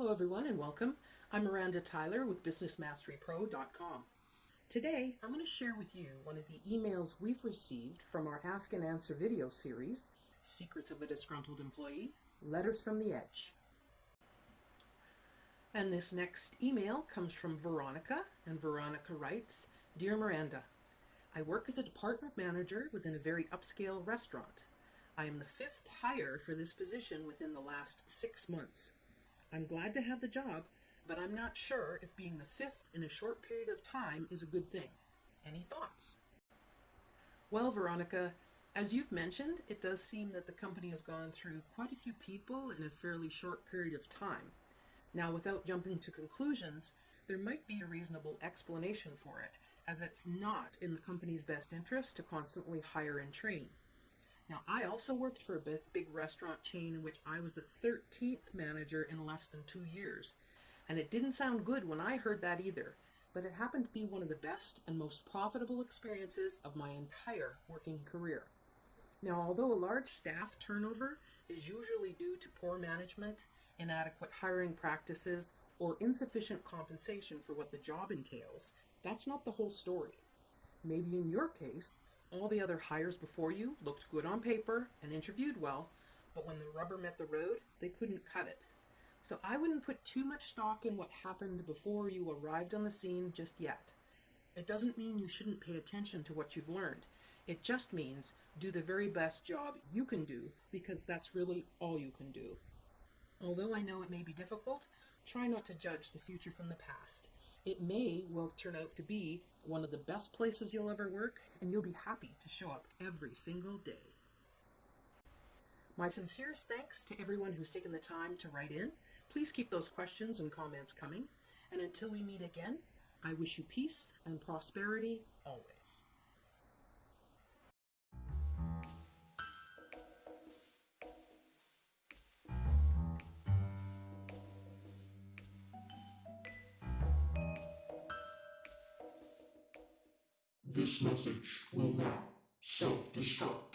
Hello everyone and welcome. I'm Miranda Tyler with BusinessMasteryPro.com. Today I'm going to share with you one of the emails we've received from our Ask and Answer video series, Secrets of a Disgruntled Employee, Letters from the Edge. And this next email comes from Veronica, and Veronica writes, Dear Miranda, I work as a department manager within a very upscale restaurant. I am the fifth hire for this position within the last six months. I'm glad to have the job, but I'm not sure if being the fifth in a short period of time is a good thing. Any thoughts? Well, Veronica, as you've mentioned, it does seem that the company has gone through quite a few people in a fairly short period of time. Now, without jumping to conclusions, there might be a reasonable explanation for it, as it's not in the company's best interest to constantly hire and train. Now, I also worked for a big, restaurant chain in which I was the 13th manager in less than two years. And it didn't sound good when I heard that either, but it happened to be one of the best and most profitable experiences of my entire working career. Now, although a large staff turnover is usually due to poor management, inadequate hiring practices, or insufficient compensation for what the job entails, that's not the whole story. Maybe in your case, all the other hires before you looked good on paper and interviewed well, but when the rubber met the road, they couldn't cut it. So I wouldn't put too much stock in what happened before you arrived on the scene just yet. It doesn't mean you shouldn't pay attention to what you've learned. It just means do the very best job you can do because that's really all you can do. Although I know it may be difficult, try not to judge the future from the past. It may well turn out to be one of the best places you'll ever work, and you'll be happy to show up every single day. My sincerest thanks to everyone who's taken the time to write in. Please keep those questions and comments coming. And until we meet again, I wish you peace and prosperity always. This message will now self-destruct.